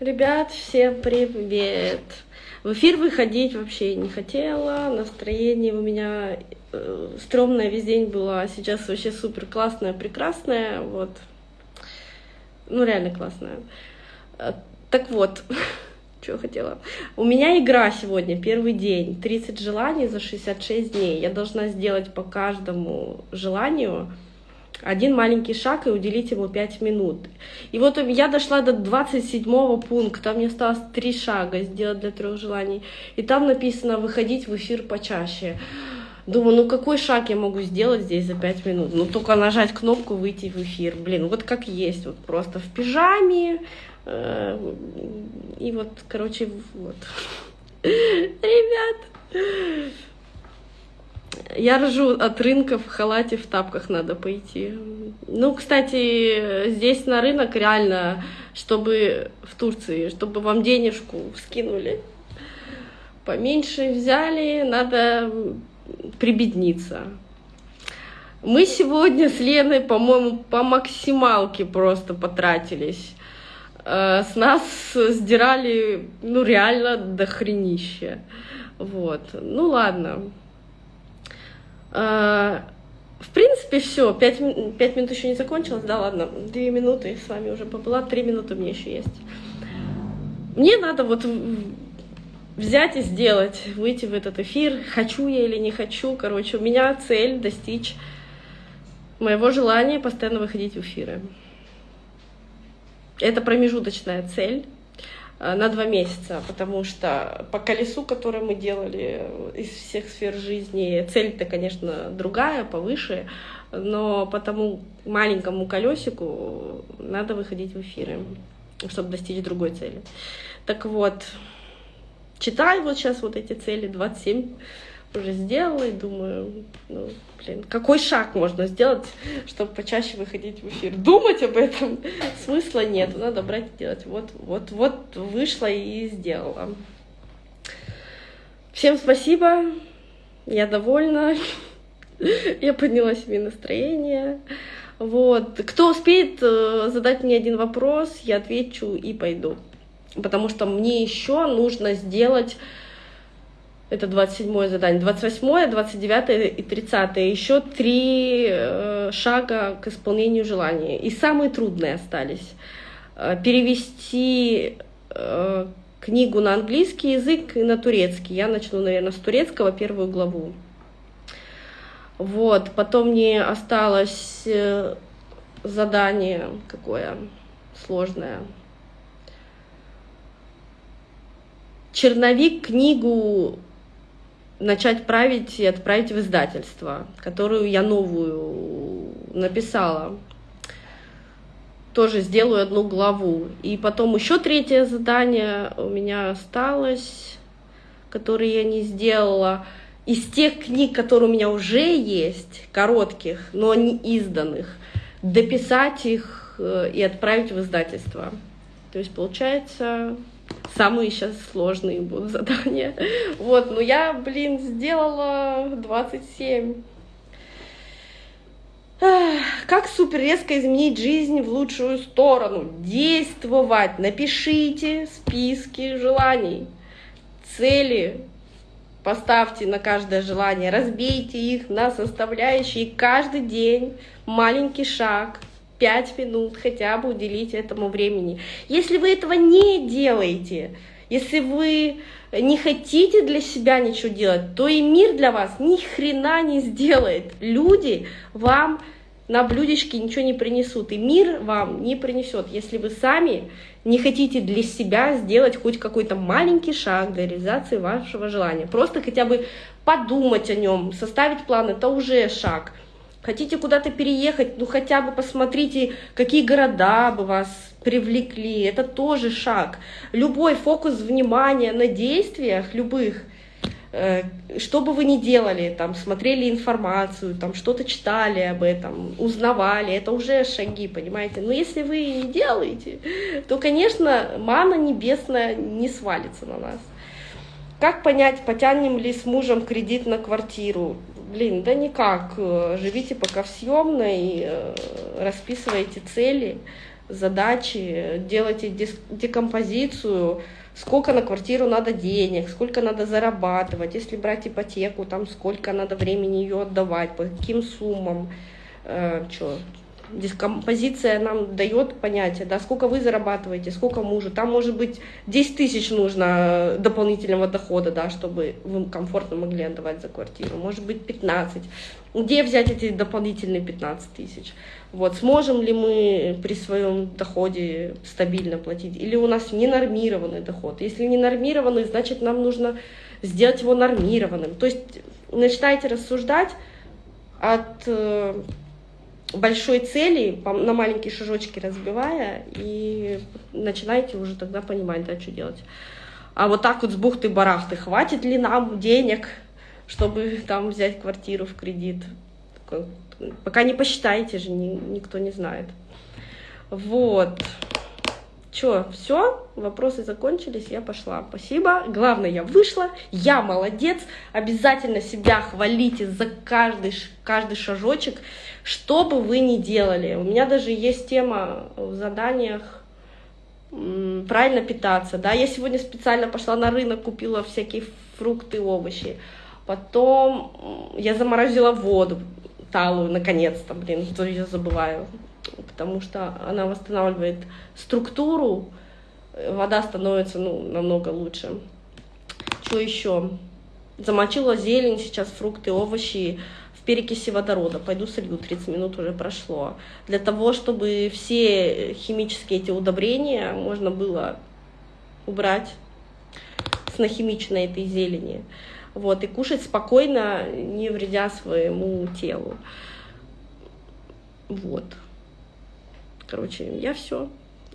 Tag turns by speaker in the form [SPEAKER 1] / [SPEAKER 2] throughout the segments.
[SPEAKER 1] Ребят, всем привет! В эфир выходить вообще не хотела, настроение у меня э, стрёмное весь день было, а сейчас вообще супер классное, прекрасное, вот. Ну, реально классное. Э, так вот, что хотела. У меня игра сегодня, первый день, 30 желаний за 66 дней. Я должна сделать по каждому желанию один маленький шаг и уделить ему 5 минут. И вот я дошла до 27 пункта, мне осталось 3 шага сделать для трех желаний. И там написано выходить в эфир почаще. Думаю, ну какой шаг я могу сделать здесь за 5 минут? Ну только нажать кнопку выйти в эфир. Блин, вот как есть, вот просто в пижаме. Э, и вот, короче, вот. Ребят, я ржу от рынка в халате, в тапках надо пойти. Ну, кстати, здесь на рынок реально, чтобы в Турции, чтобы вам денежку скинули, поменьше взяли, надо прибедниться. Мы сегодня с Леной, по-моему, по максималке просто потратились. Э, с нас сдирали, ну, реально до хренища. Вот. Ну, ладно. А, в принципе, все. Пять, пять минут еще не закончилось. Да, ладно. Две минуты с вами уже побыла. Три минуты меня еще есть. Мне надо вот взять и сделать, выйти в этот эфир. Хочу я или не хочу. Короче, у меня цель достичь моего желания постоянно выходить в эфиры. Это промежуточная цель. Э, на два месяца, потому что по колесу, которое мы делали из всех сфер жизни, цель-то, конечно, другая, повыше, но по тому маленькому колесику надо выходить в эфиры, чтобы достичь другой цели. Так вот, читаю вот сейчас вот эти цели, 27 уже сделала и думаю, ну, блин, какой шаг можно сделать, чтобы почаще выходить в эфир? Думать об этом смысла нет, надо брать и делать. Вот, вот, вот вышла и сделала. Всем спасибо, я довольна, я подняла себе настроение. Вот. Кто успеет э, задать мне один вопрос, я отвечу и пойду. Потому что мне еще нужно сделать это 27 задание. 28, 29 и 30. Еще три э, шага к исполнению желания. И самые трудные остались. Э, перевести э, книгу на английский язык и на турецкий. Я начну, наверное, с турецкого первую главу. Вот, потом мне осталось задание какое сложное. Черновик книгу начать править и отправить в издательство, которую я новую написала. Тоже сделаю одну главу. И потом еще третье задание у меня осталось, которое я не сделала. Из тех книг, которые у меня уже есть, коротких, но не изданных, дописать их э, и отправить в издательство. То есть получается самые сейчас сложные будут задания. Вот, но я, блин, сделала 27. Как супер резко изменить жизнь в лучшую сторону? Действовать. Напишите списки желаний, цели. Поставьте на каждое желание, разбейте их на составляющие. Каждый день маленький шаг, 5 минут хотя бы уделить этому времени. Если вы этого не делаете, если вы не хотите для себя ничего делать, то и мир для вас ни хрена не сделает. Люди вам на блюдечке ничего не принесут, и мир вам не принесет, если вы сами не хотите для себя сделать хоть какой-то маленький шаг для реализации вашего желания. Просто хотя бы подумать о нем, составить план, это уже шаг. Хотите куда-то переехать, ну хотя бы посмотрите, какие города бы вас привлекли. Это тоже шаг. Любой фокус внимания на действиях, любых, э, что бы вы ни делали, там, смотрели информацию, там, что-то читали об этом, узнавали, это уже шаги, понимаете? Но если вы не делаете, то, конечно, мана небесная не свалится на нас. Как понять, потянем ли с мужем кредит на квартиру? Блин, да никак. Живите пока в съемной, э, расписывайте цели, задачи, делайте декомпозицию, сколько на квартиру надо денег, сколько надо зарабатывать, если брать ипотеку, там сколько надо времени ее отдавать, по каким суммам, э, что, дискомпозиция нам дает понятие, да, сколько вы зарабатываете, сколько мужу. Там может быть 10 тысяч нужно дополнительного дохода, да, чтобы вы комфортно могли отдавать за квартиру. Может быть 15. Где взять эти дополнительные 15 тысяч? Вот, сможем ли мы при своем доходе стабильно платить? Или у нас ненормированный доход? Если ненормированный, значит нам нужно сделать его нормированным. То есть начинайте рассуждать от э, большой цели, на маленькие шажочки разбивая, и начинаете уже тогда понимать, да, что делать. А вот так вот с бухты-барахты, хватит ли нам денег, чтобы там взять квартиру в кредит? Пока не посчитаете же, никто не знает. Вот. Чё, все, вопросы закончились, я пошла. Спасибо. Главное, я вышла, я молодец. Обязательно себя хвалите за каждый, каждый шажочек, что бы вы ни делали. У меня даже есть тема в заданиях правильно питаться. Да, я сегодня специально пошла на рынок, купила всякие фрукты, овощи. Потом я заморозила воду талую, наконец-то, блин, что я забываю потому что она восстанавливает структуру, вода становится ну, намного лучше. Что еще? Замочила зелень, сейчас фрукты, овощи в перекиси водорода. Пойду солью, 30 минут уже прошло. Для того, чтобы все химические эти удобрения можно было убрать с нахимиченной этой зелени. Вот, и кушать спокойно, не вредя своему телу. Вот. Короче, я все.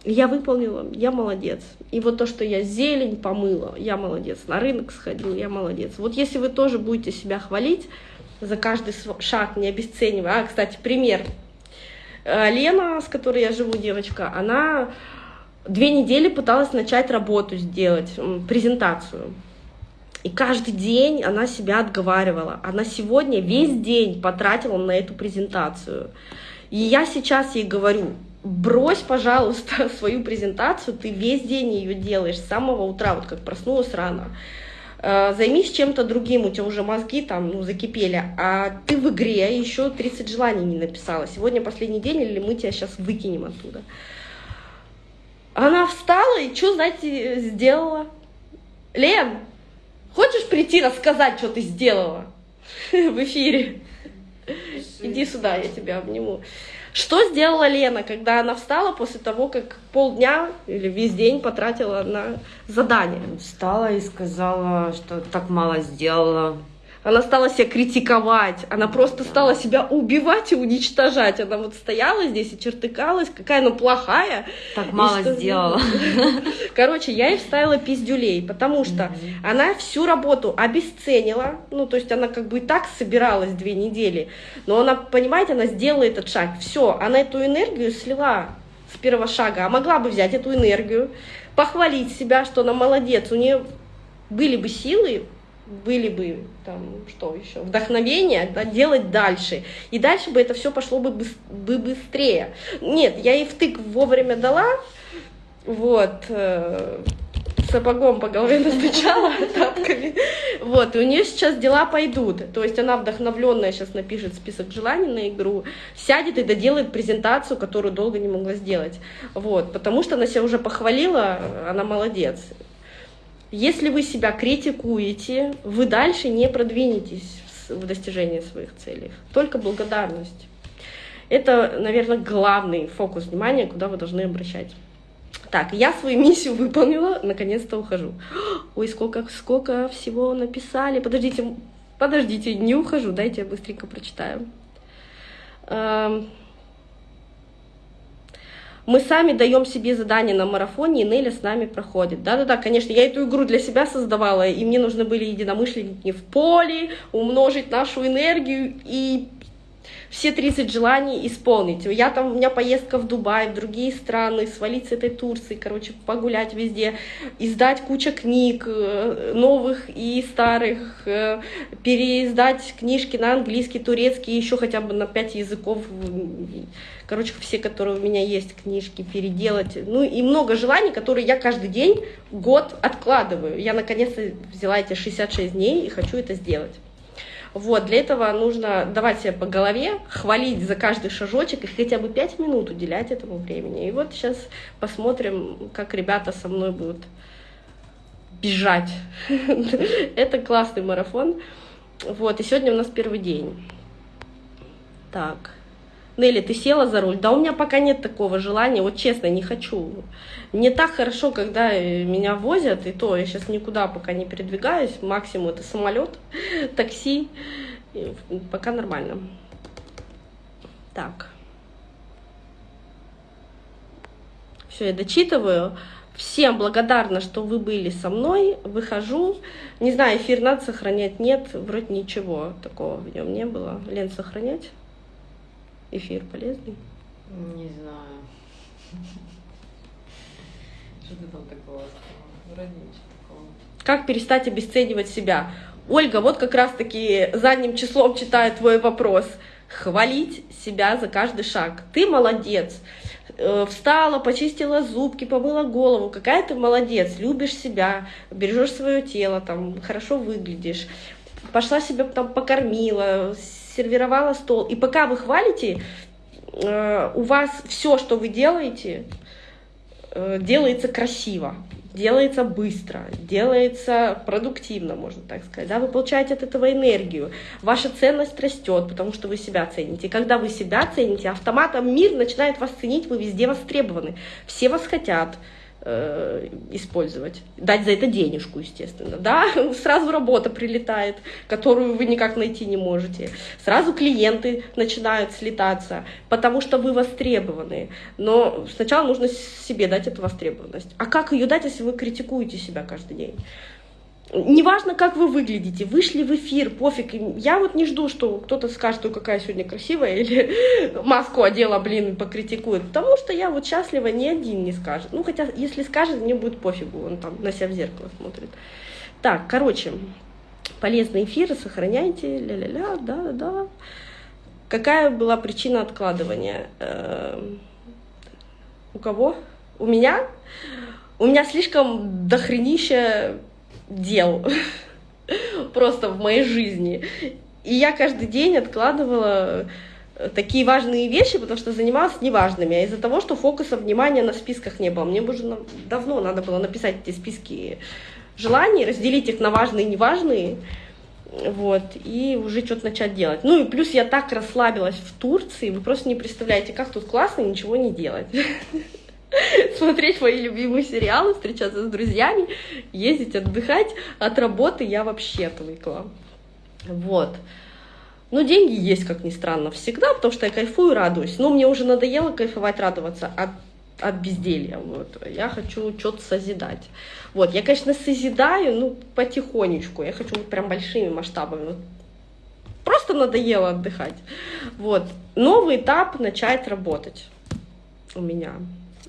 [SPEAKER 1] Я выполнила, я молодец. И вот то, что я зелень помыла, я молодец. На рынок сходила, я молодец. Вот если вы тоже будете себя хвалить за каждый шаг, не обесценивая. А, кстати, пример. Э, Лена, с которой я живу, девочка, она две недели пыталась начать работу сделать, презентацию. И каждый день она себя отговаривала. Она сегодня весь день потратила на эту презентацию. И я сейчас ей говорю, брось, пожалуйста, свою презентацию, ты весь день ее делаешь с самого утра, вот как проснулась рано. Э, займись чем-то другим, у тебя уже мозги там ну, закипели, а ты в игре еще 30 желаний не написала. Сегодня последний день, или мы тебя сейчас выкинем оттуда. Она встала и что, знаете, сделала? Лен, хочешь прийти рассказать, что ты сделала в эфире? Иди сюда, я тебя обниму. Что сделала Лена, когда она встала после того, как полдня или весь день потратила на задание?
[SPEAKER 2] Встала и сказала, что так мало сделала.
[SPEAKER 1] Она стала себя критиковать, она просто стала себя убивать и уничтожать. Она вот стояла здесь и чертыкалась, какая она плохая.
[SPEAKER 2] Так мало что... сделала.
[SPEAKER 1] Короче, я ей вставила пиздюлей, потому что она всю работу обесценила, ну, то есть она как бы и так собиралась две недели, но она, понимаете, она сделала этот шаг. Все, она эту энергию слила с первого шага, а могла бы взять эту энергию, похвалить себя, что она молодец, у нее были бы силы были бы там что еще вдохновение да, делать дальше. И дальше бы это все пошло бы, бы быстрее. Нет я ей втык вовремя дала. Вот э, сапогом по голове настучала тапками. Вот и у нее сейчас дела пойдут. То есть она вдохновленная сейчас напишет список желаний на игру сядет и доделает презентацию которую долго не могла сделать. Вот потому что она себя уже похвалила она молодец если вы себя критикуете, вы дальше не продвинетесь в достижении своих целей. Только благодарность. Это, наверное, главный фокус внимания, куда вы должны обращать. Так, я свою миссию выполнила, наконец-то ухожу. Ой, сколько, сколько всего написали. Подождите, подождите, не ухожу, дайте я быстренько прочитаю. Мы сами даем себе задание на марафоне, и Неля с нами проходит. Да-да-да, конечно, я эту игру для себя создавала, и мне нужны были единомышленники в поле, умножить нашу энергию и все 30 желаний исполнить. Я там, у меня поездка в Дубай, в другие страны, свалить с этой Турции, короче, погулять везде, издать куча книг, э, новых и старых, э, переиздать книжки на английский, турецкий, еще хотя бы на 5 языков, короче, все, которые у меня есть, книжки переделать. Ну и много желаний, которые я каждый день, год откладываю. Я наконец-то взяла эти 66 дней и хочу это сделать. Вот, для этого нужно давать себе по голове, хвалить за каждый шажочек и хотя бы 5 минут уделять этому времени. И вот сейчас посмотрим, как ребята со мной будут бежать. Это классный марафон. Вот, и сегодня у нас первый день. Так. Нелли, ты села за руль? Да у меня пока нет такого желания, вот честно, не хочу. Мне так хорошо, когда э, меня возят, и то я сейчас никуда пока не передвигаюсь, максимум это самолет, такси, пока нормально. Так. Все, я дочитываю. Всем благодарна, что вы были со мной. Выхожу. Не знаю, эфир надо сохранять, нет, вроде ничего такого в нем не было. Лен, сохранять? Эфир полезный?
[SPEAKER 2] Не знаю. Что ты там такого? Вроде ничего такого.
[SPEAKER 1] Как перестать обесценивать себя? Ольга, вот как раз-таки задним числом читает твой вопрос. Хвалить себя за каждый шаг. Ты молодец. Э, встала, почистила зубки, помыла голову. Какая ты молодец. Любишь себя, бережешь свое тело, там, хорошо выглядишь. Пошла себя там покормила, сервировала стол. И пока вы хвалите, э, у вас все, что вы делаете, э, делается красиво, делается быстро, делается продуктивно, можно так сказать. Да? Вы получаете от этого энергию, ваша ценность растет, потому что вы себя цените. Когда вы себя цените, автоматом мир начинает вас ценить, вы везде востребованы. Все вас хотят, Э, использовать. Дать за это денежку, естественно. Да, сразу работа прилетает, которую вы никак найти не можете. Сразу клиенты начинают слетаться, потому что вы востребованы. Но сначала нужно себе дать эту востребованность. А как ее дать, если вы критикуете себя каждый день? Неважно, как вы выглядите, вышли в эфир, пофиг. Я вот не жду, что кто-то скажет, ой, какая сегодня красивая, или маску одела, блин, покритикует. Потому что я вот счастлива, ни один не скажет. Ну, хотя, если скажет, мне будет пофигу, он там на себя в зеркало смотрит. Так, короче, полезные эфиры сохраняйте, ля-ля-ля, да-да. Какая была причина откладывания? Эм, у кого? У меня? У меня слишком дохренища дел просто в моей жизни. И я каждый день откладывала э, такие важные вещи, потому что занималась неважными. А из-за того, что фокуса внимания на списках не было. Мне уже давно надо было написать эти списки желаний, разделить их на важные и неважные. Вот, и уже что-то начать делать. Ну и плюс я так расслабилась в Турции, вы просто не представляете, как тут классно ничего не делать. смотреть мои любимые сериалы, встречаться с друзьями, ездить отдыхать. От работы я вообще отвыкла. Вот. Но деньги есть, как ни странно, всегда, потому что я кайфую, радуюсь. Но мне уже надоело кайфовать, радоваться от, от безделья. Вот. Я хочу что-то созидать. Вот. Я, конечно, созидаю, ну, потихонечку. Я хочу вот прям большими масштабами. Просто надоело отдыхать. Вот. Новый этап начать работать у меня.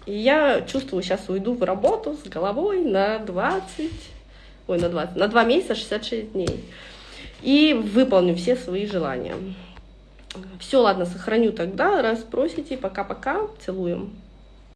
[SPEAKER 1] И я чувствую, сейчас уйду в работу с головой на 20, ой, на 20, на 2 месяца 66 дней. И выполню все свои желания. Все, ладно, сохраню тогда. Раз просите, пока-пока. Целуем.